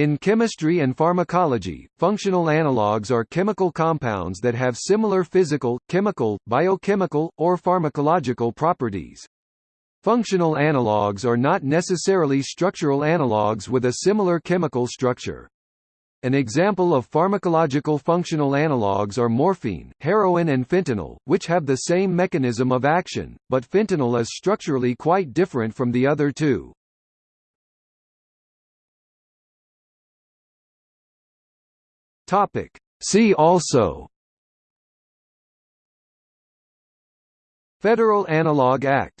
In chemistry and pharmacology, functional analogues are chemical compounds that have similar physical, chemical, biochemical, or pharmacological properties. Functional analogues are not necessarily structural analogues with a similar chemical structure. An example of pharmacological functional analogues are morphine, heroin and fentanyl, which have the same mechanism of action, but fentanyl is structurally quite different from the other two. See also. Federal Analog Act